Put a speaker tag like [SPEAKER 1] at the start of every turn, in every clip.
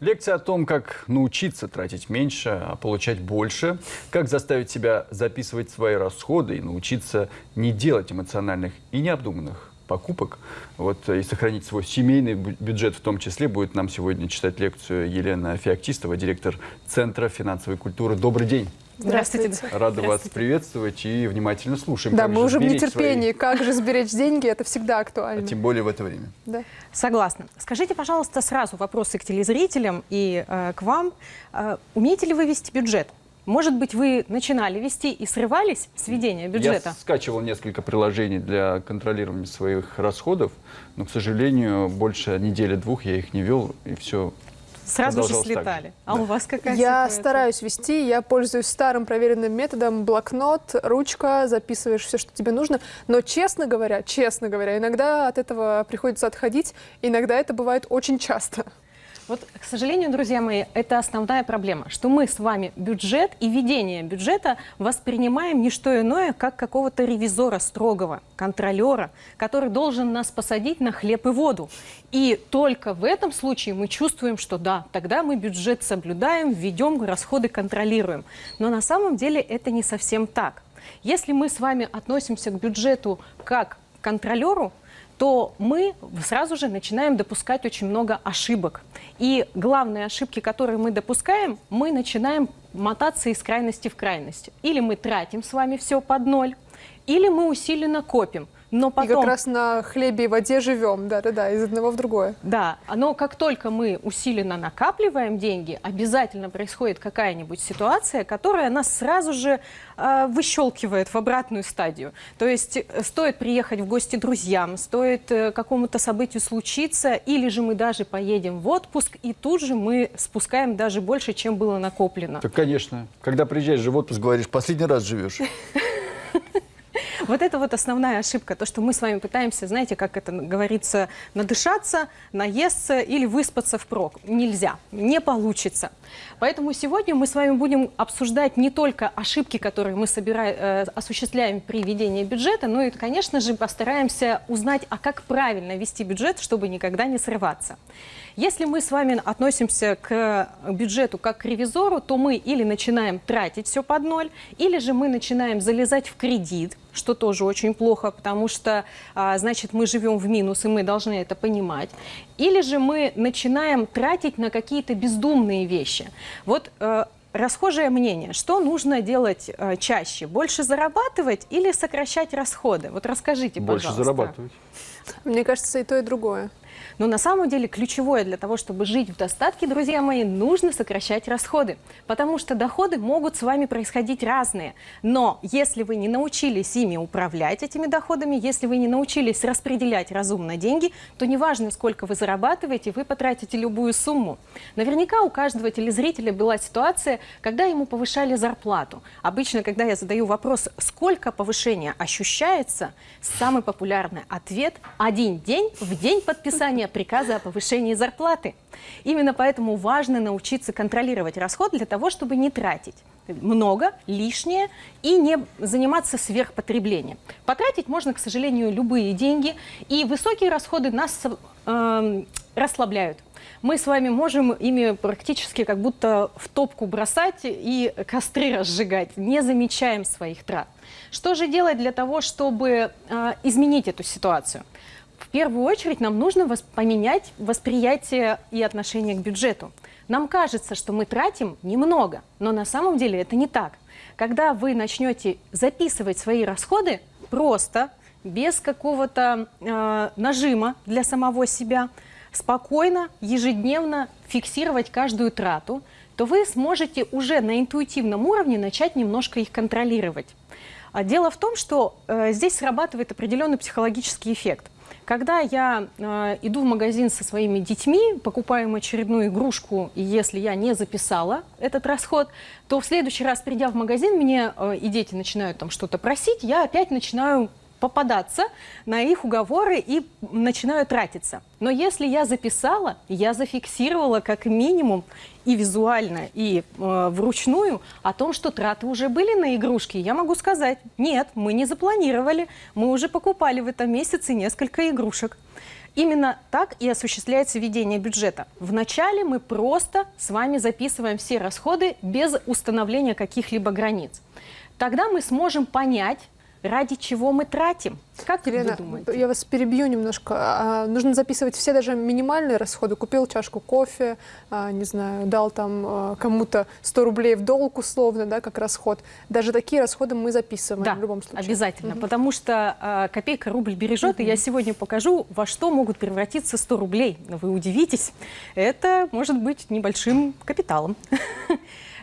[SPEAKER 1] Лекция о том, как научиться тратить меньше, а получать больше, как заставить себя записывать свои расходы и научиться не делать эмоциональных и необдуманных покупок, вот, и сохранить свой семейный бюджет в том числе, будет нам сегодня читать лекцию Елена Феоктистова, директор Центра финансовой культуры. Добрый день.
[SPEAKER 2] Здравствуйте.
[SPEAKER 1] Рада Здравствуйте. вас приветствовать и внимательно слушаем.
[SPEAKER 2] Да, мы уже в нетерпении. Свои... Как же сберечь деньги, это всегда актуально.
[SPEAKER 1] А тем более в это время.
[SPEAKER 3] Да. Согласна. Скажите, пожалуйста, сразу вопросы к телезрителям и э, к вам. Э, умеете ли вы вести бюджет? Может быть, вы начинали вести и срывались с ведения бюджета?
[SPEAKER 1] Я скачивал несколько приложений для контролирования своих расходов, но, к сожалению, больше недели-двух я их не вел, и все
[SPEAKER 3] Сразу же слетали. А да. у вас какая
[SPEAKER 2] Я ситуация? стараюсь вести, я пользуюсь старым проверенным методом блокнот, ручка, записываешь все, что тебе нужно. Но, честно говоря, честно говоря, иногда от этого приходится отходить, иногда это бывает очень часто.
[SPEAKER 3] Вот, к сожалению, друзья мои, это основная проблема, что мы с вами бюджет и ведение бюджета воспринимаем не что иное, как какого-то ревизора строгого, контролера, который должен нас посадить на хлеб и воду. И только в этом случае мы чувствуем, что да, тогда мы бюджет соблюдаем, ведем, расходы контролируем. Но на самом деле это не совсем так. Если мы с вами относимся к бюджету как к контролеру, то мы сразу же начинаем допускать очень много ошибок. И главные ошибки, которые мы допускаем, мы начинаем мотаться из крайности в крайность. Или мы тратим с вами все под ноль, или мы усиленно копим –
[SPEAKER 2] но потом... И как раз на хлебе и воде живем, да-да-да, из одного в другое.
[SPEAKER 3] Да, но как только мы усиленно накапливаем деньги, обязательно происходит какая-нибудь ситуация, которая нас сразу же э, выщелкивает в обратную стадию. То есть э, стоит приехать в гости друзьям, стоит э, какому-то событию случиться, или же мы даже поедем в отпуск, и тут же мы спускаем даже больше, чем было накоплено.
[SPEAKER 1] Так, конечно. Когда приезжаешь же в отпуск, говоришь, последний раз живешь.
[SPEAKER 3] Вот это вот основная ошибка, то, что мы с вами пытаемся, знаете, как это говорится, надышаться, наесться или выспаться впрок. Нельзя, не получится. Поэтому сегодня мы с вами будем обсуждать не только ошибки, которые мы собираем, э, осуществляем при ведении бюджета, но и, конечно же, постараемся узнать, а как правильно вести бюджет, чтобы никогда не срываться. Если мы с вами относимся к бюджету как к ревизору, то мы или начинаем тратить все под ноль, или же мы начинаем залезать в кредит, что тоже очень плохо, потому что, а, значит, мы живем в минус, и мы должны это понимать. Или же мы начинаем тратить на какие-то бездумные вещи. Вот э, расхожее мнение, что нужно делать э, чаще? Больше зарабатывать или сокращать расходы? Вот расскажите,
[SPEAKER 1] Больше
[SPEAKER 3] пожалуйста.
[SPEAKER 1] Больше зарабатывать.
[SPEAKER 2] Мне кажется, и то, и другое.
[SPEAKER 3] Но на самом деле ключевое для того, чтобы жить в достатке, друзья мои, нужно сокращать расходы. Потому что доходы могут с вами происходить разные. Но если вы не научились ими управлять, этими доходами, если вы не научились распределять разумно деньги, то неважно, сколько вы зарабатываете, вы потратите любую сумму. Наверняка у каждого телезрителя была ситуация, когда ему повышали зарплату. Обычно, когда я задаю вопрос, сколько повышения ощущается, самый популярный ответ – один день в день подписания приказа о повышении зарплаты. Именно поэтому важно научиться контролировать расход для того, чтобы не тратить много, лишнее и не заниматься сверхпотреблением. Потратить можно, к сожалению, любые деньги, и высокие расходы нас э, расслабляют. Мы с вами можем ими практически как будто в топку бросать и костры разжигать, не замечаем своих трат. Что же делать для того, чтобы э, изменить эту ситуацию? В первую очередь нам нужно поменять восприятие и отношение к бюджету. Нам кажется, что мы тратим немного, но на самом деле это не так. Когда вы начнете записывать свои расходы просто, без какого-то э, нажима для самого себя, спокойно, ежедневно фиксировать каждую трату, то вы сможете уже на интуитивном уровне начать немножко их контролировать. А дело в том, что э, здесь срабатывает определенный психологический эффект – когда я э, иду в магазин со своими детьми, покупаем очередную игрушку, и если я не записала этот расход, то в следующий раз, придя в магазин, мне э, и дети начинают там что-то просить, я опять начинаю попадаться на их уговоры и начинаю тратиться. Но если я записала, я зафиксировала как минимум и визуально, и э, вручную о том, что траты уже были на игрушки, я могу сказать, нет, мы не запланировали, мы уже покупали в этом месяце несколько игрушек. Именно так и осуществляется ведение бюджета. Вначале мы просто с вами записываем все расходы без установления каких-либо границ. Тогда мы сможем понять, ради чего мы тратим. Как
[SPEAKER 2] Елена,
[SPEAKER 3] вы думаете?
[SPEAKER 2] я вас перебью немножко. А, нужно записывать все даже минимальные расходы. Купил чашку кофе, а, не знаю, дал там а, кому-то 100 рублей в долг условно, да, как расход. Даже такие расходы мы записываем
[SPEAKER 3] Да,
[SPEAKER 2] в любом случае.
[SPEAKER 3] обязательно, потому что копейка рубль бережет, и я сегодня покажу, во что могут превратиться 100 рублей. Вы удивитесь, это может быть небольшим капиталом.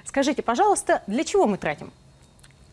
[SPEAKER 3] Скажите, пожалуйста, для чего мы тратим?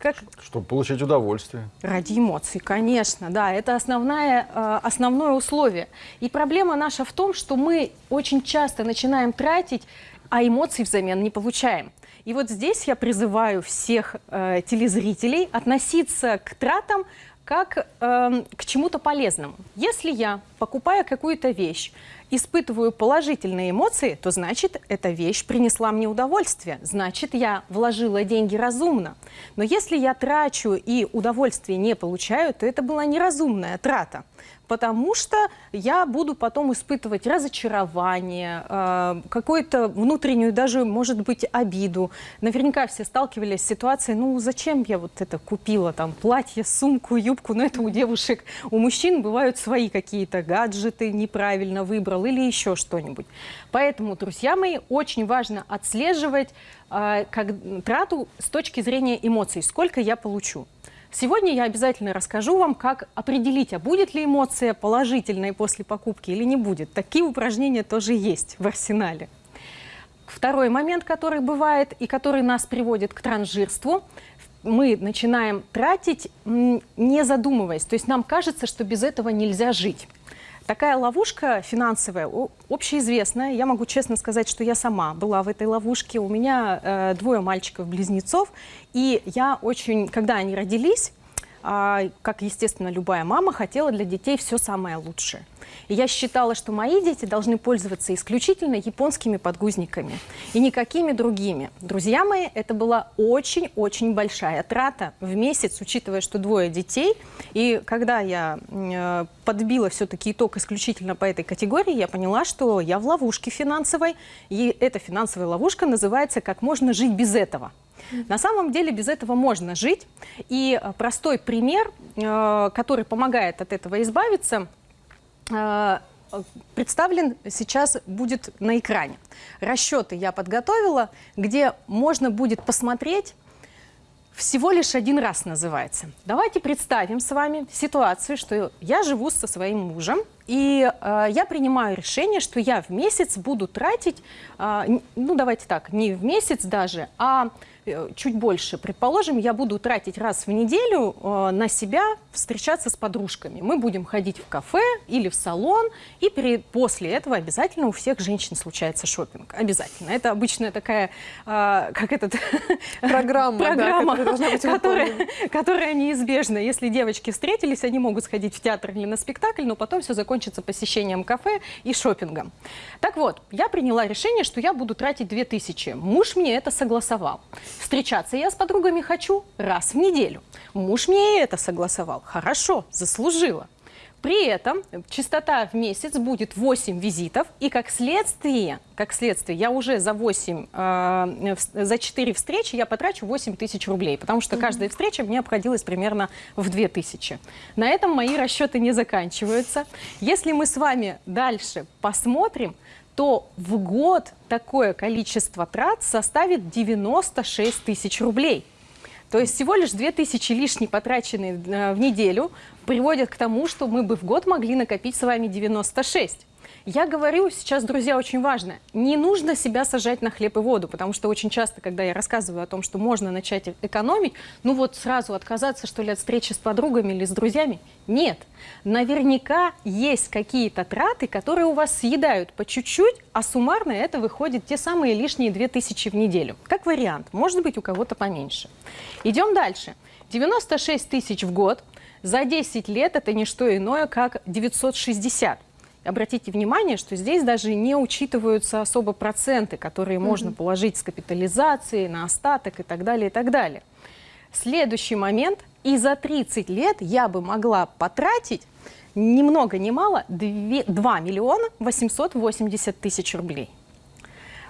[SPEAKER 3] Как
[SPEAKER 1] Чтобы получать удовольствие.
[SPEAKER 3] Ради эмоций, конечно, да, это основное, э, основное условие. И проблема наша в том, что мы очень часто начинаем тратить, а эмоций взамен не получаем. И вот здесь я призываю всех э, телезрителей относиться к тратам как э, к чему-то полезному. Если я покупаю какую-то вещь, испытываю положительные эмоции, то значит, эта вещь принесла мне удовольствие, значит, я вложила деньги разумно. Но если я трачу и удовольствие не получаю, то это была неразумная трата потому что я буду потом испытывать разочарование, э, какую-то внутреннюю даже, может быть, обиду. Наверняка все сталкивались с ситуацией, ну зачем я вот это купила, там, платье, сумку, юбку, но это у девушек, у мужчин бывают свои какие-то гаджеты, неправильно выбрал или еще что-нибудь. Поэтому, друзья мои, очень важно отслеживать э, как, трату с точки зрения эмоций, сколько я получу. Сегодня я обязательно расскажу вам, как определить, а будет ли эмоция положительной после покупки или не будет. Такие упражнения тоже есть в арсенале. Второй момент, который бывает и который нас приводит к транжирству, мы начинаем тратить, не задумываясь. То есть нам кажется, что без этого нельзя жить. Такая ловушка финансовая, общеизвестная. Я могу честно сказать, что я сама была в этой ловушке. У меня э, двое мальчиков-близнецов. И я очень, когда они родились, как, естественно, любая мама, хотела для детей все самое лучшее. И я считала, что мои дети должны пользоваться исключительно японскими подгузниками и никакими другими. Друзья мои, это была очень-очень большая трата в месяц, учитывая, что двое детей. И когда я э, подбила все-таки итог исключительно по этой категории, я поняла, что я в ловушке финансовой. И эта финансовая ловушка называется «Как можно жить без этого». На самом деле без этого можно жить. И э, простой пример, э, который помогает от этого избавиться – Э, представлен сейчас будет на экране. Расчеты я подготовила, где можно будет посмотреть, всего лишь один раз называется. Давайте представим с вами ситуацию, что я живу со своим мужем, и э, я принимаю решение, что я в месяц буду тратить, э, ну давайте так, не в месяц даже, а чуть больше. Предположим, я буду тратить раз в неделю э, на себя встречаться с подружками. Мы будем ходить в кафе или в салон, и при, после этого обязательно у всех женщин случается шопинг. Обязательно. Это обычная такая, э, как этот...
[SPEAKER 2] Программа,
[SPEAKER 3] программа да, которая, которая неизбежна. Если девочки встретились, они могут сходить в театр или на спектакль, но потом все закончится посещением кафе и шопингом. Так вот, я приняла решение, что я буду тратить 2000. Муж мне это согласовал. Встречаться я с подругами хочу раз в неделю. Муж мне это согласовал. Хорошо, заслужила. При этом частота в месяц будет 8 визитов, и как следствие, как следствие я уже за 8, э, за 4 встречи я потрачу 8 тысяч рублей, потому что каждая встреча мне обходилась примерно в 2 тысячи. На этом мои расчеты не заканчиваются. Если мы с вами дальше посмотрим, то в год такое количество трат составит 96 тысяч рублей. То есть всего лишь 2 тысячи лишние потраченные э, в неделю приводят к тому, что мы бы в год могли накопить с вами 96. Я говорю сейчас, друзья, очень важно, не нужно себя сажать на хлеб и воду, потому что очень часто, когда я рассказываю о том, что можно начать экономить, ну вот сразу отказаться, что ли, от встречи с подругами или с друзьями, нет. Наверняка есть какие-то траты, которые у вас съедают по чуть-чуть, а суммарно это выходит те самые лишние 2000 в неделю. Как вариант, может быть у кого-то поменьше. Идем дальше. 96 тысяч в год за 10 лет это не что иное, как 960 обратите внимание, что здесь даже не учитываются особо проценты, которые mm -hmm. можно положить с капитализацией на остаток и так далее, и так далее. Следующий момент. И за 30 лет я бы могла потратить ни много ни мало 2, 2 миллиона 880 тысяч рублей.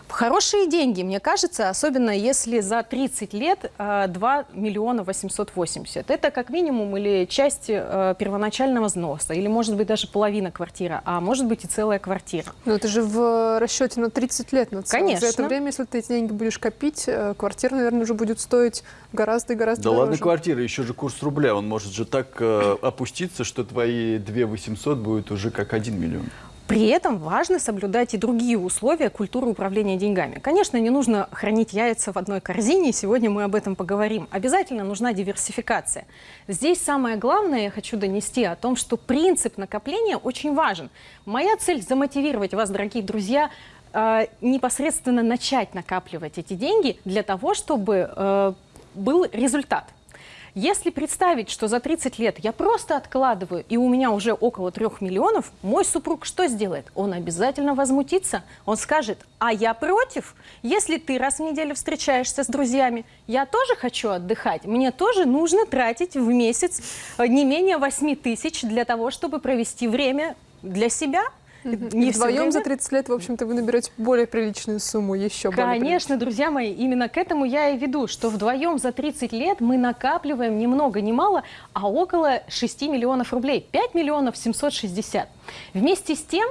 [SPEAKER 3] Хорошие деньги, мне кажется, особенно если за 30 лет 2 э, миллиона 880. Это как минимум или часть э, первоначального взноса, или может быть даже половина квартиры, а может быть и целая квартира.
[SPEAKER 2] Но это же в расчете на 30 лет. На
[SPEAKER 3] Конечно.
[SPEAKER 2] За это время, если ты эти деньги будешь копить, э, квартира, наверное, уже будет стоить гораздо и гораздо
[SPEAKER 1] Да
[SPEAKER 2] дороже.
[SPEAKER 1] ладно квартира, еще же курс рубля, он может же так э, опуститься, что твои 2 800 будет уже как 1 миллион.
[SPEAKER 3] При этом важно соблюдать и другие условия культуры управления деньгами. Конечно, не нужно хранить яйца в одной корзине, сегодня мы об этом поговорим. Обязательно нужна диверсификация. Здесь самое главное, я хочу донести о том, что принцип накопления очень важен. Моя цель – замотивировать вас, дорогие друзья, э, непосредственно начать накапливать эти деньги для того, чтобы э, был результат. Если представить, что за 30 лет я просто откладываю, и у меня уже около 3 миллионов, мой супруг что сделает? Он обязательно возмутится. Он скажет, а я против. Если ты раз в неделю встречаешься с друзьями, я тоже хочу отдыхать. Мне тоже нужно тратить в месяц э, не менее 8 тысяч для того, чтобы провести время для себя,
[SPEAKER 2] не Вдвоем за 30 лет, в общем-то, вы наберете более приличную сумму, еще
[SPEAKER 3] Конечно, друзья мои, именно к этому я и веду, что вдвоем за 30 лет мы накапливаем ни много ни мало, а около 6 миллионов рублей, 5 миллионов 760. Вместе с тем,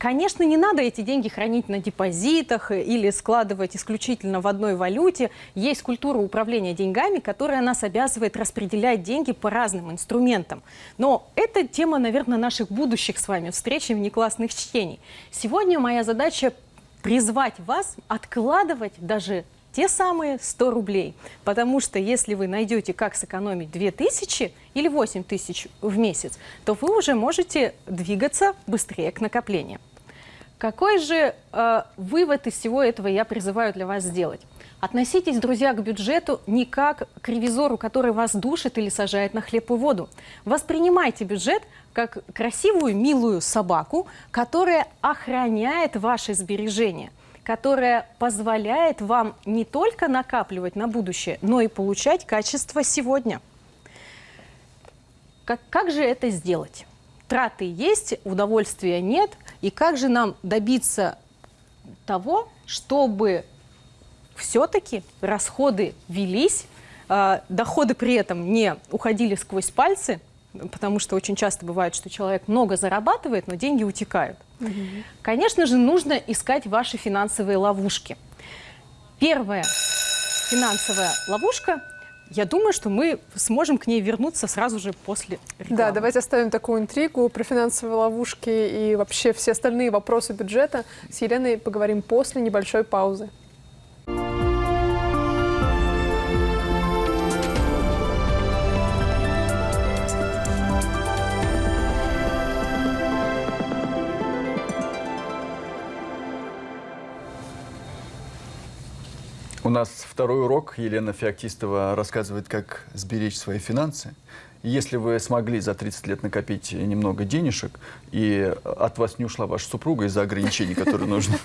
[SPEAKER 3] Конечно, не надо эти деньги хранить на депозитах или складывать исключительно в одной валюте. Есть культура управления деньгами, которая нас обязывает распределять деньги по разным инструментам. Но это тема, наверное, наших будущих с вами встреч и внеклассных чтений. Сегодня моя задача призвать вас откладывать даже те самые 100 рублей. Потому что если вы найдете, как сэкономить 2000 или 8000 в месяц, то вы уже можете двигаться быстрее к накоплению. Какой же э, вывод из всего этого я призываю для вас сделать? Относитесь, друзья, к бюджету не как к ревизору, который вас душит или сажает на хлеб и воду. Воспринимайте бюджет как красивую, милую собаку, которая охраняет ваши сбережения, которая позволяет вам не только накапливать на будущее, но и получать качество сегодня. Как, как же это сделать? Траты есть, удовольствия нет. И как же нам добиться того, чтобы все-таки расходы велись, э, доходы при этом не уходили сквозь пальцы, потому что очень часто бывает, что человек много зарабатывает, но деньги утекают. Угу. Конечно же, нужно искать ваши финансовые ловушки. Первая финансовая ловушка я думаю, что мы сможем к ней вернуться сразу же после рекламы.
[SPEAKER 2] Да, давайте оставим такую интригу про финансовые ловушки и вообще все остальные вопросы бюджета. С Еленой поговорим после небольшой паузы.
[SPEAKER 1] У нас второй урок. Елена Феоктистова рассказывает, как сберечь свои финансы. Если вы смогли за 30 лет накопить немного денежек, и от вас не ушла ваша супруга из-за ограничений, которые нужны,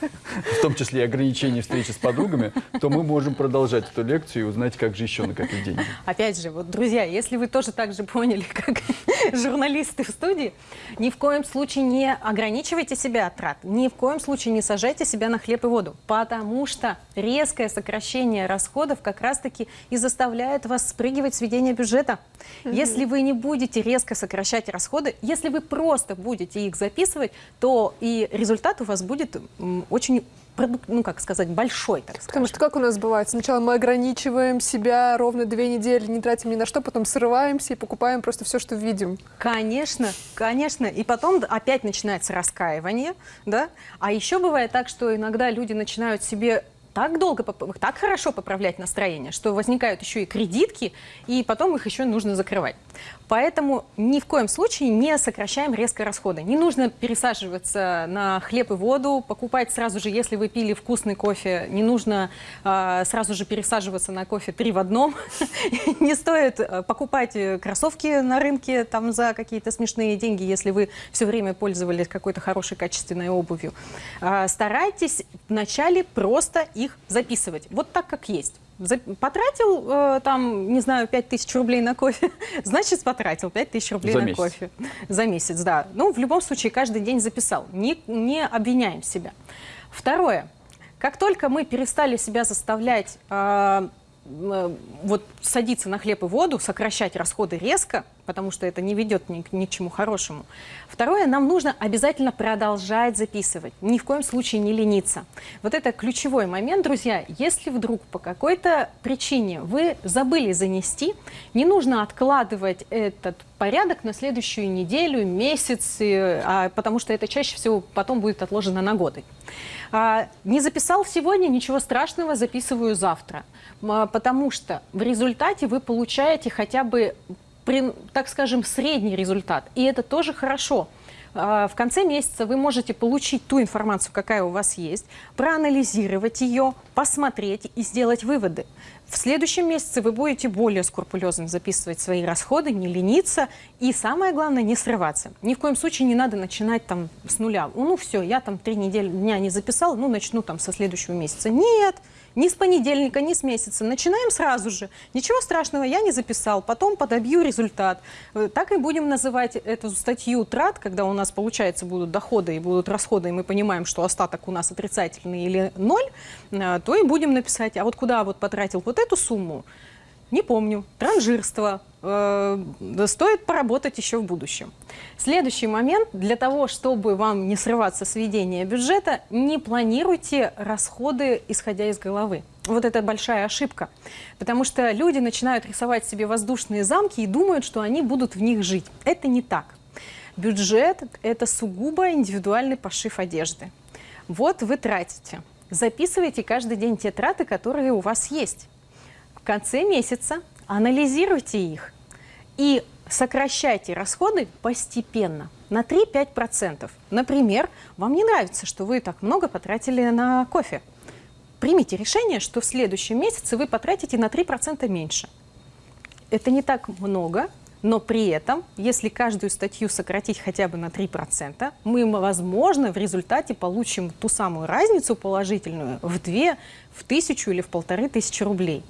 [SPEAKER 1] в том числе и ограничений встречи с подругами, то мы можем продолжать эту лекцию и узнать, как же еще накопить деньги.
[SPEAKER 3] Опять же, вот, друзья, если вы тоже так же поняли, как журналисты в студии, ни в коем случае не ограничивайте себя от трат, ни в коем случае не сажайте себя на хлеб и воду, потому что резкое сокращение расходов как раз-таки и заставляет вас спрыгивать с ведения бюджета. Если вы не будете резко сокращать расходы, если вы просто будете их записывать, то и результат у вас будет очень ну, как сказать, большой, так сказать.
[SPEAKER 2] Потому что как у нас бывает? Сначала мы ограничиваем себя ровно две недели, не тратим ни на что, потом срываемся и покупаем просто все, что видим.
[SPEAKER 3] Конечно, конечно. И потом опять начинается раскаивание, да? А еще бывает так, что иногда люди начинают себе так долго, так хорошо поправлять настроение, что возникают еще и кредитки, и потом их еще нужно закрывать. Поэтому ни в коем случае не сокращаем резко расходы. Не нужно пересаживаться на хлеб и воду, покупать сразу же, если вы пили вкусный кофе, не нужно э, сразу же пересаживаться на кофе три в одном. Не стоит а, покупать э, кроссовки на рынке там за какие-то смешные деньги, если вы все время пользовались какой-то хорошей качественной обувью. А, старайтесь вначале просто их их записывать. Вот так, как есть. Потратил, э, там, не знаю, 5000 рублей на кофе, значит, потратил 5000 рублей
[SPEAKER 1] За
[SPEAKER 3] на
[SPEAKER 1] месяц.
[SPEAKER 3] кофе. За месяц, да. Ну, в любом случае, каждый день записал. Не, не обвиняем себя. Второе. Как только мы перестали себя заставлять а, м, вот садиться на хлеб и воду, сокращать расходы резко, потому что это не ведет ни, ни к чему хорошему. Второе, нам нужно обязательно продолжать записывать, ни в коем случае не лениться. Вот это ключевой момент, друзья. Если вдруг по какой-то причине вы забыли занести, не нужно откладывать этот порядок на следующую неделю, месяц, а, потому что это чаще всего потом будет отложено на годы. А, не записал сегодня, ничего страшного, записываю завтра. А, Потому что в результате вы получаете хотя бы, так скажем, средний результат. И это тоже хорошо. А, В конце месяца вы можете получить ту информацию, какая у вас есть, проанализировать ее, посмотреть и сделать выводы. В следующем месяце вы будете более скрупулезно записывать свои расходы, не лениться и, самое главное, не срываться. Ни в коем случае не надо начинать там с нуля. Ну все, я там три недели дня не записал, ну начну там со следующего месяца. Нет, ни с понедельника, ни с месяца. Начинаем сразу же. Ничего страшного, я не записал, потом подобью результат. Э, Так и будем называть эту статью трат, когда у нас, получается, будут доходы и будут расходы, и мы понимаем, что остаток у нас отрицательный или ноль, э, то и будем написать, а вот куда вот потратил вот эту сумму, не помню. Транжирство. Э, стоит поработать еще в будущем. Следующий момент. Для того, чтобы вам не срываться с ведения бюджета, не планируйте расходы, исходя из головы. Вот это большая ошибка. Потому что люди начинают рисовать себе воздушные замки и думают, что они будут в них жить. Это не так. Бюджет – это сугубо индивидуальный пошив одежды. Вот вы тратите. Записывайте каждый день те траты, которые у вас есть. Конце месяца анализируйте их и сокращайте расходы постепенно на 3-5%. Например, вам не нравится, что вы так много потратили на кофе. Примите решение, что в следующем месяце вы потратите на 3% меньше. Это не так много, но при этом, если каждую статью сократить хотя бы на 3%, мы, возможно, в результате получим ту самую разницу положительную в 2, в тысячу или в полторы тысячи рублей.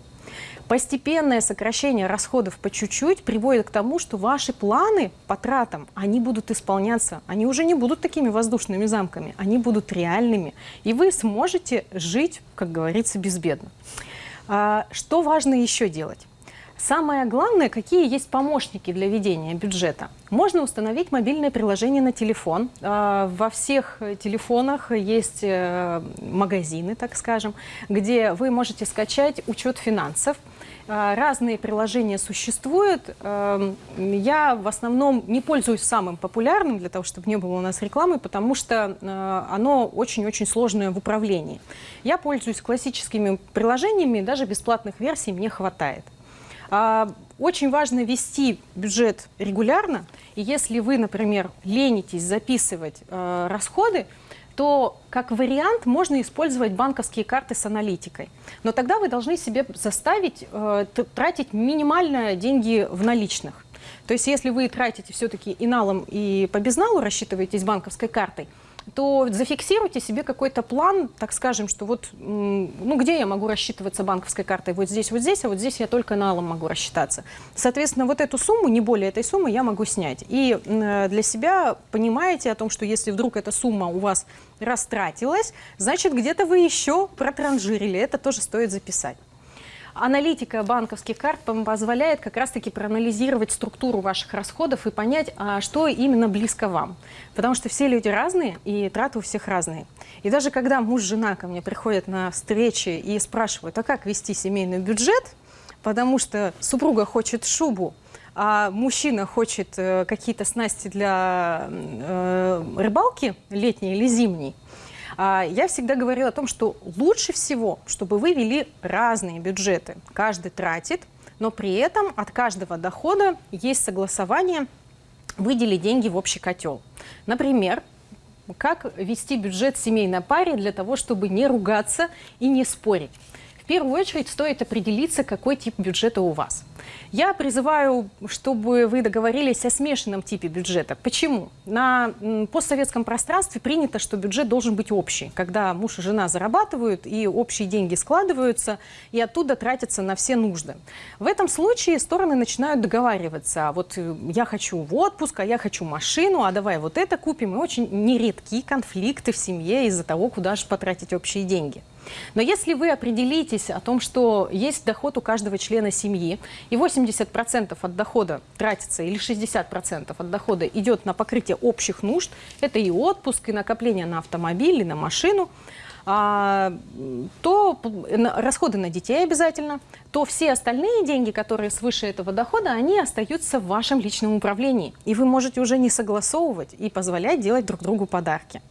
[SPEAKER 3] Постепенное сокращение расходов по чуть-чуть приводит к тому, что ваши планы по тратам, они будут исполняться. Они уже не будут такими воздушными замками, они будут реальными. И вы сможете жить, как говорится, безбедно. А, Что важно еще делать? Самое главное, какие есть помощники для ведения бюджета. Можно установить мобильное приложение на телефон. А, Во всех телефонах есть э, магазины, так скажем, где вы можете скачать учет финансов. А, Разные приложения существуют. Эм, Я в основном не пользуюсь самым популярным, для того, чтобы не было у нас рекламы, потому что э, оно очень-очень сложное в управлении. Я пользуюсь классическими приложениями, даже бесплатных версий мне хватает. А, Очень важно вести бюджет регулярно, и если вы, например, ленитесь записывать э, расходы, то как вариант можно использовать банковские карты с аналитикой. Но тогда вы должны себе заставить э, тратить минимально деньги в наличных. То есть если вы тратите все-таки и налом, и по безналу рассчитываетесь банковской картой, то зафиксируйте себе какой-то план, так скажем, что вот, ну, где я могу рассчитываться банковской картой? Вот здесь, вот здесь, а вот здесь я только налом могу рассчитаться. Соответственно, вот эту сумму, не более этой суммы, я могу снять. И м, для себя понимаете о том, что если вдруг эта сумма у вас растратилась, значит, где-то вы еще протранжирили. Это тоже стоит записать. Аналитика банковских карт позволяет как раз-таки проанализировать структуру ваших расходов и понять, а что именно близко вам. Потому что все люди разные, и траты у всех разные. И даже когда муж и жена ко мне приходят на встречи и спрашивают, а как вести семейный бюджет, потому что супруга хочет шубу, а мужчина хочет э, какие-то снасти для э, рыбалки летней или зимней, Я всегда говорю о том, что лучше всего, чтобы вы вели разные бюджеты. Каждый тратит, но при этом от каждого дохода есть согласование выделить деньги в общий котел. Например, как вести бюджет семейной паре для того, чтобы не ругаться и не спорить. В первую очередь стоит определиться, какой тип бюджета у вас. Я призываю, чтобы вы договорились о смешанном типе бюджета. Почему? На постсоветском пространстве принято, что бюджет должен быть общий, когда муж и жена зарабатывают, и общие деньги складываются, и оттуда тратятся на все нужды. В этом случае стороны начинают договариваться. Вот э, я хочу в отпуск, а я хочу машину, а давай вот это купим. И очень нередки конфликты в семье из-за того, куда же потратить общие деньги. Но если вы определитесь о том, что есть доход у каждого члена семьи, и 80% от дохода тратится, или 60% от дохода идет на покрытие общих нужд, это и отпуск, и накопление на автомобиль, и на машину, а, то расходы на детей обязательно, то все остальные деньги, которые свыше этого дохода, они остаются в вашем личном управлении. И вы можете уже не согласовывать и позволять делать друг другу подарки.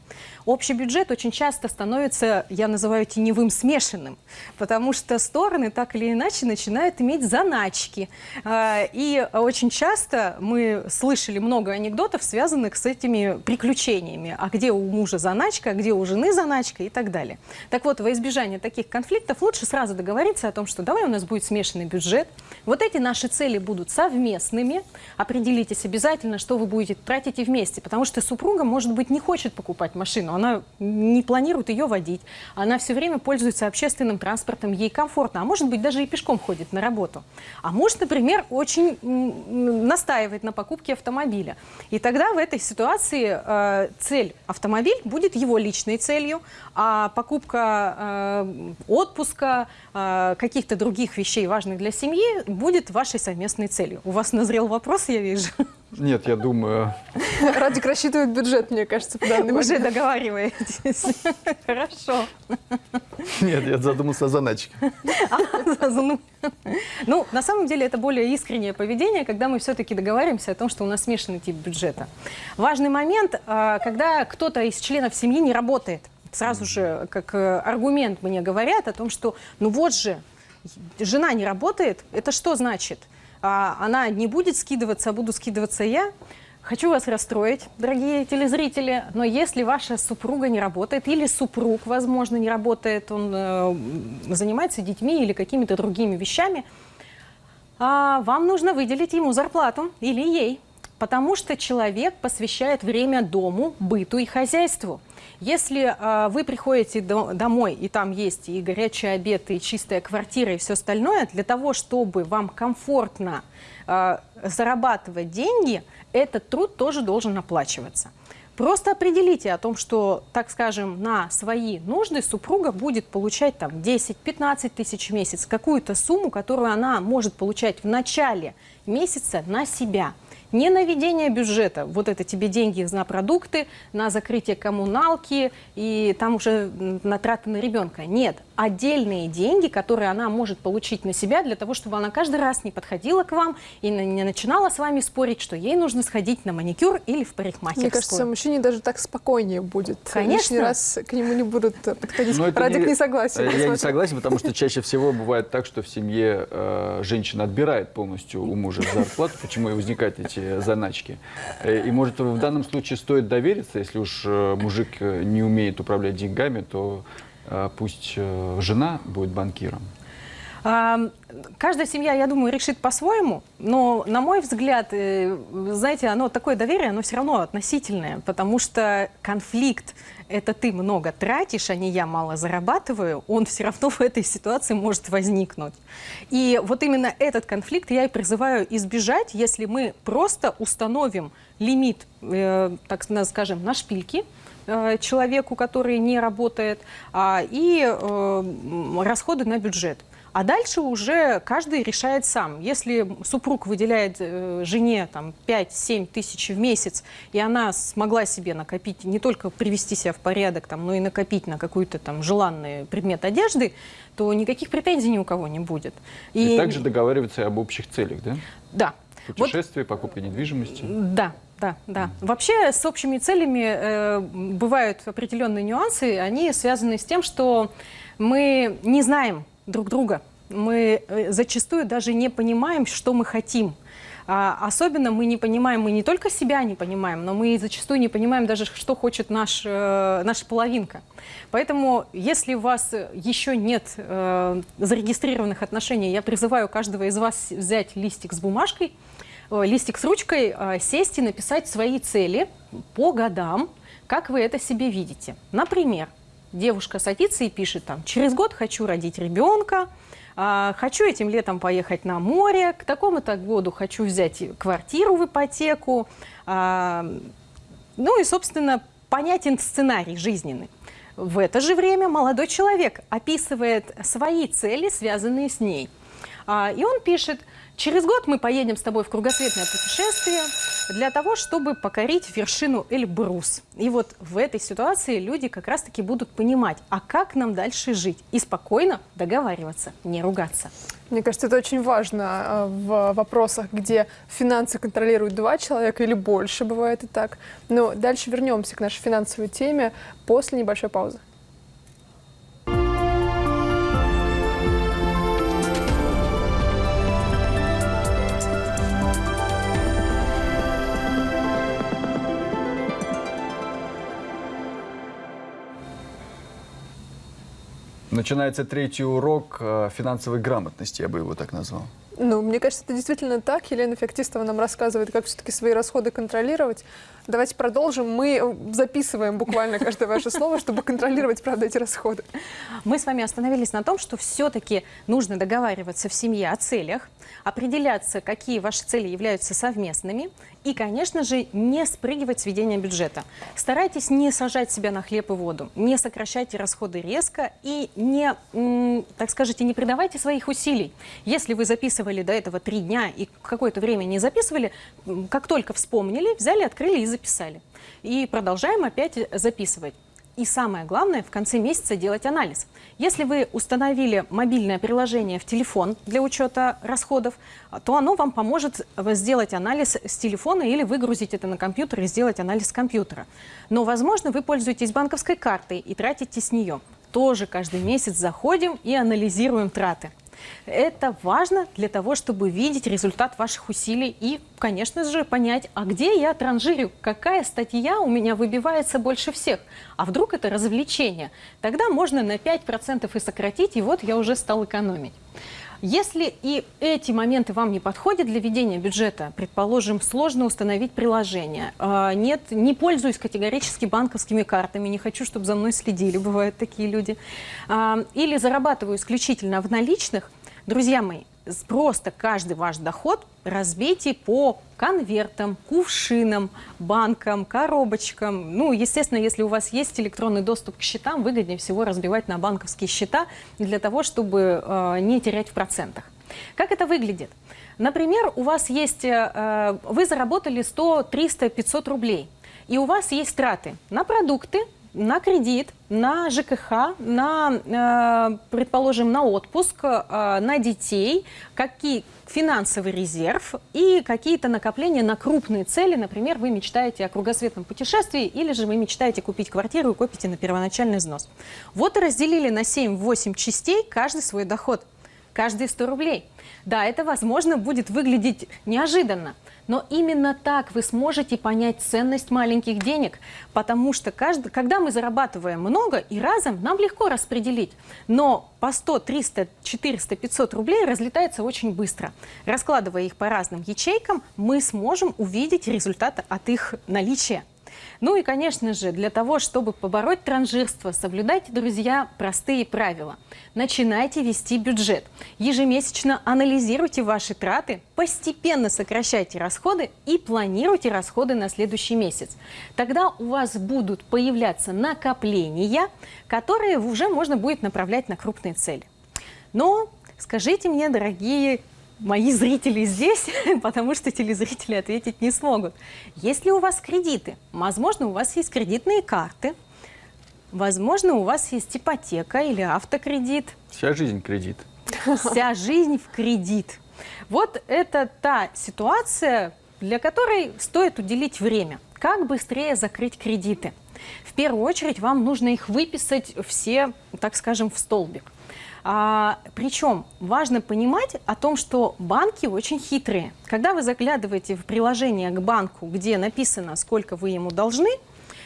[SPEAKER 3] Общий бюджет очень часто становится, я называю теневым смешанным, потому что стороны так или иначе начинают иметь заначки. А, и очень часто мы слышали много анекдотов, связанных с этими приключениями. А где у мужа заначка, а где у жены заначка и так далее. Так вот, во избежание таких конфликтов лучше сразу договориться о том, что давай у нас будет смешанный бюджет. Вот эти наши цели будут совместными. Определитесь обязательно, что вы будете тратить вместе, потому что супруга, может быть, не хочет покупать машину, она не планирует ее водить, она все время пользуется общественным транспортом, ей комфортно, а может быть даже и пешком ходит на работу. А может, например, очень настаивает на покупке автомобиля. И тогда в этой ситуации э, цель автомобиль будет его личной целью, а покупка э, отпуска, э, каких-то других вещей, важных для семьи, будет вашей совместной целью. У вас назрел вопрос, я вижу.
[SPEAKER 1] Нет, я думаю...
[SPEAKER 2] Радик рассчитывает бюджет, мне кажется, по данным.
[SPEAKER 3] Уже договариваетесь. Хорошо.
[SPEAKER 1] Нет, я задумался о заначке. А,
[SPEAKER 3] ну, на самом деле, это более искреннее поведение, когда мы все-таки договариваемся о том, что у нас смешанный тип бюджета. Важный момент, а, когда кто-то из членов семьи не работает. Сразу же, как э, аргумент мне говорят о том, что, ну вот же, жена не работает, это что значит? А она не будет скидываться, а буду скидываться я. Хочу вас расстроить, дорогие телезрители, но если ваша супруга не работает, или супруг, возможно, не работает, он э, занимается детьми или какими-то другими вещами, а вам нужно выделить ему зарплату или ей, потому что человек посвящает время дому, быту и хозяйству. Если э, вы приходите до, домой, и там есть и горячий обед, и чистая квартира, и все остальное, для того, чтобы вам комфортно э, зарабатывать деньги, этот труд тоже должен оплачиваться. Просто определите о том, что, так скажем, на свои нужды супруга будет получать там 10-15 тысяч в месяц, какую-то сумму, которую она может получать в начале месяца на себя – не на ведение бюджета, вот это тебе деньги на продукты, на закрытие коммуналки и там уже на траты на ребенка. Нет, отдельные деньги, которые она может получить на себя для того, чтобы она каждый раз не подходила к вам и не начинала с вами спорить, что ей нужно сходить на маникюр или в парикмахерскую.
[SPEAKER 2] Мне кажется, мужчине даже так спокойнее будет.
[SPEAKER 3] Конечно.
[SPEAKER 2] Лишний раз к нему не будут подходить. Радик не, не согласен.
[SPEAKER 1] Я посмотрим. не согласен, потому что чаще всего бывает так, что в семье э, женщина отбирает полностью у мужа зарплату, почему и возникают эти заначки. Э, и может в данном случае стоит довериться, если уж э, мужик э, не умеет управлять деньгами, то пусть жена будет банкиром.
[SPEAKER 3] Каждая семья, я думаю, решит по-своему, но, на мой взгляд, знаете, оно такое доверие, оно все равно относительное, потому что конфликт это ты много тратишь, а не я мало зарабатываю, он все равно в этой ситуации может возникнуть. И вот именно этот конфликт я и призываю избежать, если мы просто установим лимит, э, так скажем, на шпильки, э, человеку, который не работает, а, и э, расходы на бюджет. А дальше уже каждый решает сам. Если супруг выделяет э, жене там, 5-7 тысяч в месяц, и она смогла себе накопить, не только привести себя в порядок, там, но и накопить на какой-то там желанный предмет одежды, то никаких претензий ни у кого не будет.
[SPEAKER 1] И, и также договариваться об общих целях, да?
[SPEAKER 3] Да.
[SPEAKER 1] Путешествие, вот, покупка недвижимости.
[SPEAKER 3] Да, да, да. Вообще с общими целями э, бывают определенные нюансы. Они связаны с тем, что мы не знаем, друг друга. Мы э, зачастую даже не понимаем, что мы хотим. А, особенно мы не понимаем, мы не только себя не понимаем, но мы зачастую не понимаем даже, что хочет наш, э, наша половинка. Поэтому, если у вас еще нет э, зарегистрированных отношений, я призываю каждого из вас взять листик с бумажкой, листик с ручкой, э, сесть и написать свои цели по годам, как вы это себе видите. Например, девушка садится и пишет там, через год хочу родить ребенка, а, хочу этим летом поехать на море, к такому-то году хочу взять квартиру в ипотеку, а, ну и, собственно, понятен сценарий жизненный. В это же время молодой человек описывает свои цели, связанные с ней. А, и он пишет, через год мы поедем с тобой в кругосветное путешествие для того, чтобы покорить вершину Эльбрус. И вот в этой ситуации люди как раз-таки будут понимать, а как нам дальше жить и спокойно договариваться, не ругаться.
[SPEAKER 2] Мне кажется, это очень важно э, в вопросах, где финансы контролируют два человека или больше, бывает и так. Но дальше вернемся к нашей финансовой теме после небольшой паузы.
[SPEAKER 1] Начинается третий урок э, финансовой грамотности, я бы его так назвал.
[SPEAKER 2] Ну, мне кажется, это действительно так. Елена Феоктистова нам рассказывает, как все-таки свои расходы контролировать. Давайте продолжим. Мы э, записываем буквально каждое ваше слово, чтобы контролировать, правда, эти расходы.
[SPEAKER 3] Мы с вами остановились на том, что все-таки нужно договариваться в семье о целях, определяться, какие ваши цели являются совместными, и, конечно же, не спрыгивать с ведения бюджета. Старайтесь не сажать себя на хлеб и воду, не сокращайте расходы резко и не, так скажите, не придавайте своих усилий. Если вы записывали до этого три дня и какое-то время не записывали, как только вспомнили, взяли, открыли и записали. И продолжаем опять записывать. И самое главное, в конце месяца делать анализ. Если вы установили мобильное приложение в телефон для учета расходов, то оно вам поможет сделать анализ с телефона или выгрузить это на компьютер и сделать анализ с компьютера. Но, возможно, вы пользуетесь банковской картой и тратите с нее. Тоже каждый месяц заходим и анализируем траты. Это важно для того, чтобы видеть результат ваших усилий и, конечно же, понять, а где я транжирю, какая статья у меня выбивается больше всех. А вдруг это развлечение? Тогда можно на 5% и сократить, и вот я уже стал экономить. Если и эти моменты вам не подходят для ведения бюджета, предположим, сложно установить приложение, а, нет, не пользуюсь категорически банковскими картами, не хочу, чтобы за мной следили, бывают такие люди, а, или зарабатываю исключительно в наличных, друзья мои, просто каждый ваш доход разбейте по конвертам, кувшинам, банкам, коробочкам. Ну, естественно, если у вас есть электронный доступ к счетам, выгоднее всего разбивать на банковские счета для того, чтобы э, не терять в процентах. Как это выглядит? Например, у вас есть, э, вы заработали 100, 300, 500 рублей, и у вас есть траты на продукты, на кредит, на ЖКХ, на, э, предположим, на отпуск, э, на детей, какие финансовый резерв и какие-то накопления на крупные цели. Например, вы мечтаете о кругосветном путешествии или же вы мечтаете купить квартиру и копите на первоначальный взнос. Вот и разделили на 7-8 частей каждый свой доход, каждые 100 рублей. Да, это, возможно, будет выглядеть неожиданно, но именно так вы сможете понять ценность маленьких денег, потому что каждый, когда мы зарабатываем много и разом, нам легко распределить. Но по 100, 300, 400, 500 рублей разлетается очень быстро. Раскладывая их по разным ячейкам, мы сможем увидеть результат от их наличия. Ну и, конечно же, для того, чтобы побороть транжирство, соблюдайте, друзья, простые правила. Начинайте вести бюджет. Ежемесячно анализируйте ваши траты, постепенно сокращайте расходы и планируйте расходы на следующий месяц. Тогда у вас будут появляться накопления, которые уже можно будет направлять на крупные цели. Но скажите мне, дорогие мои зрители здесь, потому что телезрители ответить не смогут. Если у вас кредиты, возможно, у вас есть кредитные карты, возможно, у вас есть ипотека или автокредит.
[SPEAKER 1] Вся жизнь кредит.
[SPEAKER 3] Вся жизнь в кредит. Вот это та ситуация, для которой стоит уделить время. Как быстрее закрыть кредиты? В первую очередь вам нужно их выписать все, так скажем, в столбик. А, причем важно понимать о том, что банки очень хитрые. Когда вы заглядываете в приложение к банку, где написано, сколько вы ему должны,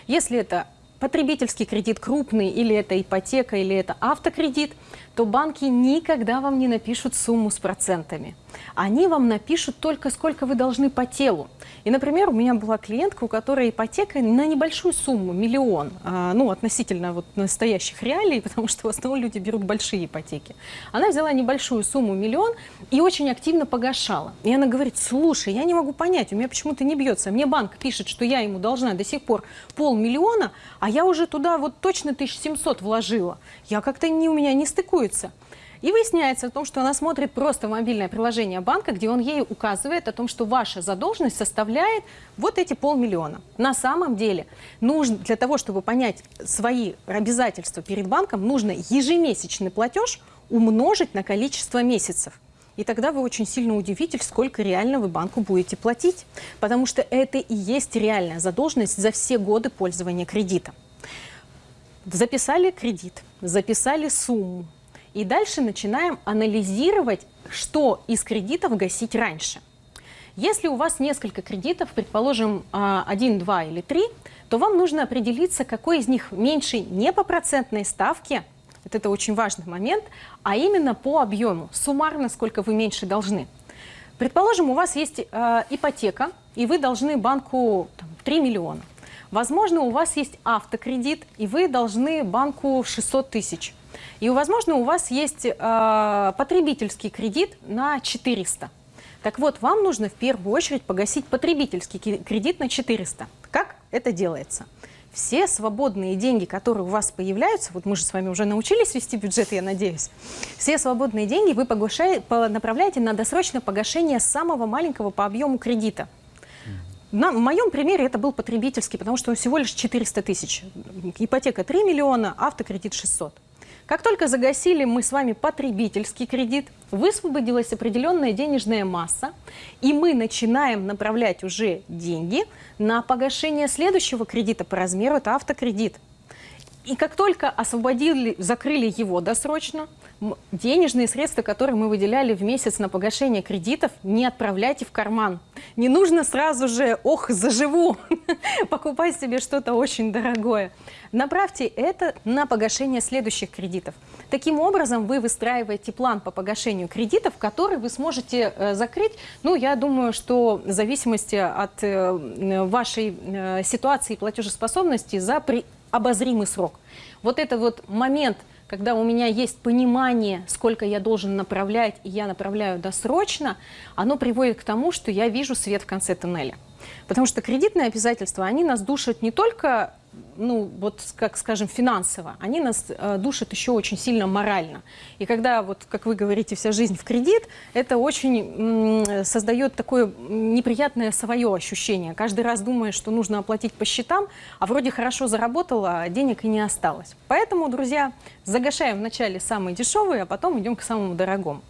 [SPEAKER 3] если это потребительский кредит крупный, или это ипотека, или это автокредит, то банки никогда вам не напишут сумму с процентами. Они вам напишут только сколько вы должны по телу. И, например, у меня была клиентка, у которой ипотека на небольшую сумму, миллион, а, ну, относительно вот настоящих реалий, потому что в основном люди берут большие ипотеки. Она взяла небольшую сумму, миллион, и очень активно погашала. И она говорит, слушай, я не могу понять, у меня почему-то не бьется. Мне банк пишет, что я ему должна до сих пор полмиллиона, а я уже туда вот точно 1700 вложила. Я как-то не, у меня не стыкуется. И выясняется о том, что она смотрит просто мобильное приложение банка, где он ей указывает о том, что ваша задолженность составляет вот эти полмиллиона. На самом деле, нужно, для того, чтобы понять свои обязательства перед банком, нужно ежемесячный платеж умножить на количество месяцев. И тогда вы очень сильно удивитесь, сколько реально вы банку будете платить. Потому что это и есть реальная задолженность за все годы пользования кредитом. Записали кредит, записали сумму, и дальше начинаем анализировать, что из кредитов гасить раньше. Если у вас несколько кредитов, предположим, а, один, два или три, то вам нужно определиться, какой из них меньше не по процентной ставке, вот это очень важный момент, а именно по объему, суммарно, сколько вы меньше должны. Предположим, у вас есть э, ипотека, и вы должны банку там, 3 миллиона. Возможно, у вас есть автокредит, и вы должны банку 600 тысяч. И, возможно, у вас есть э, потребительский кредит на 400. Так вот, вам нужно в первую очередь погасить потребительский кредит на 400. Как это делается? Все свободные деньги, которые у вас появляются, вот мы же с вами уже научились вести бюджет, я надеюсь, все свободные деньги вы направляете на досрочное погашение самого маленького по объему кредита. На, моем примере это был потребительский, потому что он всего лишь 400 тысяч. Ипотека 3 миллиона, автокредит 600. Как только загасили мы с вами потребительский кредит, высвободилась определенная денежная масса, и мы начинаем направлять уже деньги на погашение следующего кредита по размеру, это автокредит. И как только освободили, закрыли его досрочно, денежные средства, которые мы выделяли в месяц на погашение кредитов, не отправляйте в карман. Не нужно сразу же, ох, заживу, покупать себе что-то очень дорогое. Направьте это на погашение следующих кредитов. Таким образом, вы выстраиваете план по погашению кредитов, который вы сможете э, закрыть, ну, я думаю, что в зависимости от э, вашей э, ситуации и платежеспособности за при обозримый срок. Вот это вот момент, когда у меня есть понимание, сколько я должен направлять, и я направляю досрочно, оно приводит к тому, что я вижу свет в конце туннеля. Потому что кредитные обязательства, они нас душат не только ну, вот, как скажем, финансово, они нас э, душат еще очень сильно морально. И когда, вот, как вы говорите, вся жизнь в кредит, это очень создает такое неприятное свое ощущение. Каждый раз думаешь, что нужно оплатить по счетам, а вроде хорошо заработала, а денег и не осталось. Поэтому, друзья, загашаем вначале самые дешевые, а потом идем к самому дорогому.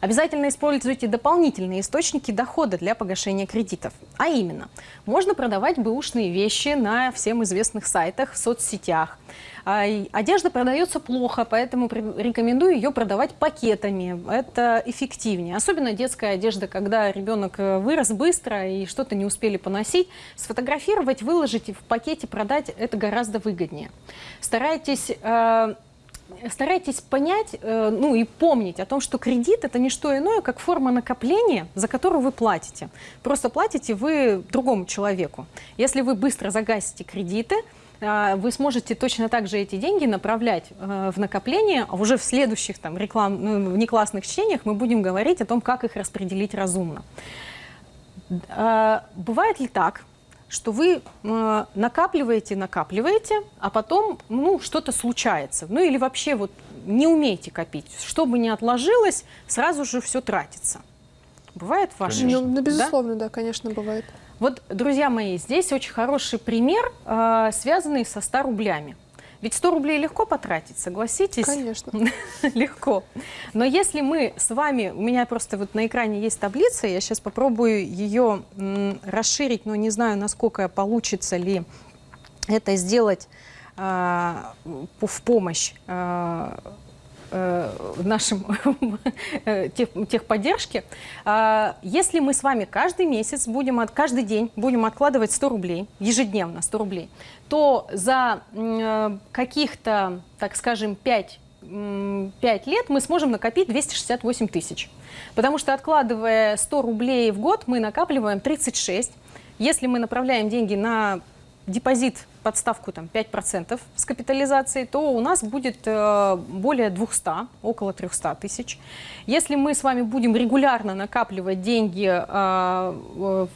[SPEAKER 3] Обязательно используйте дополнительные источники дохода для погашения кредитов. А именно, можно продавать бэушные вещи на всем известных сайтах, в соцсетях. А, одежда продается плохо, поэтому рекомендую ее продавать пакетами. Это эффективнее. Особенно детская одежда, когда ребенок э, вырос быстро и что-то не успели поносить. Сфотографировать, выложить в пакете, продать – это гораздо выгоднее. Старайтесь э, старайтесь понять, э, ну и помнить о том, что кредит это не что иное, как форма накопления, за которую вы платите. Просто платите вы другому человеку. Если вы быстро загасите кредиты, э, вы сможете точно так же эти деньги направлять э, в накопление, а уже в следующих там, реклам, ну, внеклассных чтениях мы будем говорить о том, как их распределить разумно. Бывает ли так, что вы э, накапливаете, накапливаете, а потом ну, что-то случается. Ну или вообще вот не умеете копить. Что бы ни отложилось, сразу же все тратится. Бывает в вашей
[SPEAKER 2] жизни? Ну, безусловно, да? да, конечно, бывает.
[SPEAKER 3] Вот, друзья мои, здесь очень хороший пример, э, связанный со 100 рублями. Ведь 100 рублей легко потратить, согласитесь?
[SPEAKER 2] Конечно.
[SPEAKER 3] легко. Но если мы с вами, у меня просто вот на экране есть таблица, я сейчас попробую ее расширить, но не знаю, насколько получится ли это сделать э, в помощь э, э, нашим э, тех, техподдержке. А, если мы с вами каждый месяц будем, от, каждый день будем откладывать 100 рублей, ежедневно 100 рублей, то за э, каких-то, так скажем, 5 5 лет мы сможем накопить 268 тысяч. Потому что откладывая 100 рублей в год, мы накапливаем 36. Если мы направляем деньги на депозит под ставку там, 5% с капитализацией, то у нас будет э, более 200, около 300 тысяч. Если мы с вами будем регулярно накапливать деньги, э, э,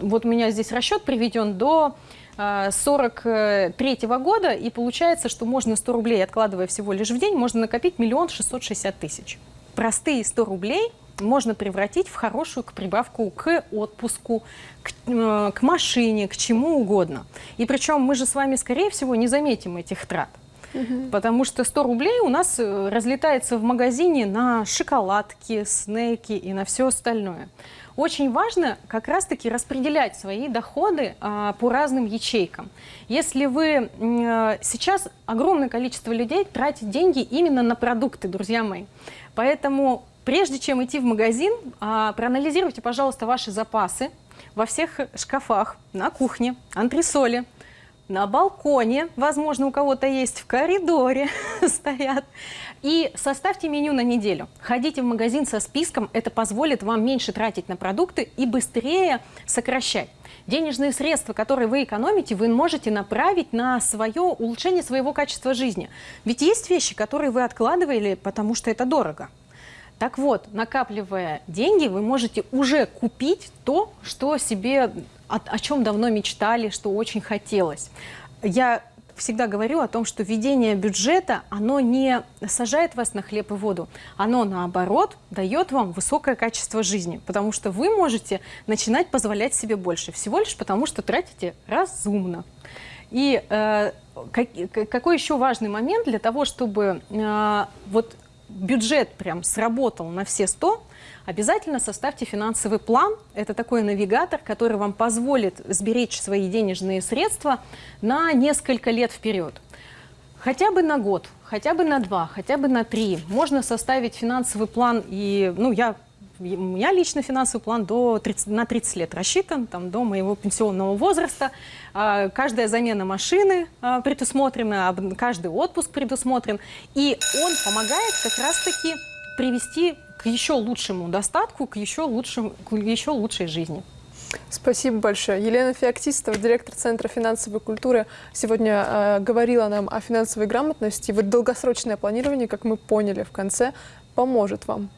[SPEAKER 3] вот у меня здесь расчет приведен до 43 -го года, и получается, что можно 100 рублей, откладывая всего лишь в день, можно накопить миллион шестьсот шестьдесят тысяч. Простые 100 рублей можно превратить в хорошую прибавку к отпуску, к, э, к машине, к чему угодно. И причем мы же с вами, скорее всего, не заметим этих трат. Угу. Потому что 100 рублей у нас э, разлетается в магазине на шоколадки, снеки и на все остальное. Очень важно как раз-таки распределять свои доходы а, по разным ячейкам. Если вы а, сейчас огромное количество людей тратит деньги именно на продукты, друзья мои. Поэтому прежде чем идти в магазин, а, проанализируйте, пожалуйста, ваши запасы во всех шкафах, на кухне, антресоле, на балконе, возможно, у кого-то есть, в коридоре стоят. И составьте меню на неделю. Ходите в магазин со списком, это позволит вам меньше тратить на продукты и быстрее сокращать. Денежные средства, которые вы экономите, вы можете направить на свое улучшение своего качества жизни. Ведь есть вещи, которые вы откладывали, потому что это дорого. Так вот, накапливая деньги, вы можете уже купить то, что себе, о, о чем давно мечтали, что очень хотелось. Я всегда говорю о том, что ведение бюджета, оно не сажает вас на хлеб и воду, оно наоборот дает вам высокое качество жизни, потому что вы можете начинать позволять себе больше, всего лишь потому, что тратите разумно. И э, как, какой еще важный момент для того, чтобы э, вот бюджет прям сработал на все 100, обязательно составьте финансовый план. Это такой навигатор, который вам позволит сберечь свои денежные средства на несколько лет вперед. Хотя бы на год, хотя бы на два, хотя бы на три. Можно составить финансовый план, и ну, я у меня лично финансовый план до 30, на 30 лет рассчитан, там, до моего пенсионного возраста. А, каждая замена машины а, предусмотрена, каждый отпуск предусмотрен. И он помогает как раз-таки привести к еще лучшему достатку, к еще, лучшему, к еще лучшей жизни.
[SPEAKER 2] Спасибо большое. Елена Феоктистова, директор Центра финансовой культуры, сегодня э, говорила нам о финансовой грамотности. Вот долгосрочное планирование, как мы поняли в конце, поможет вам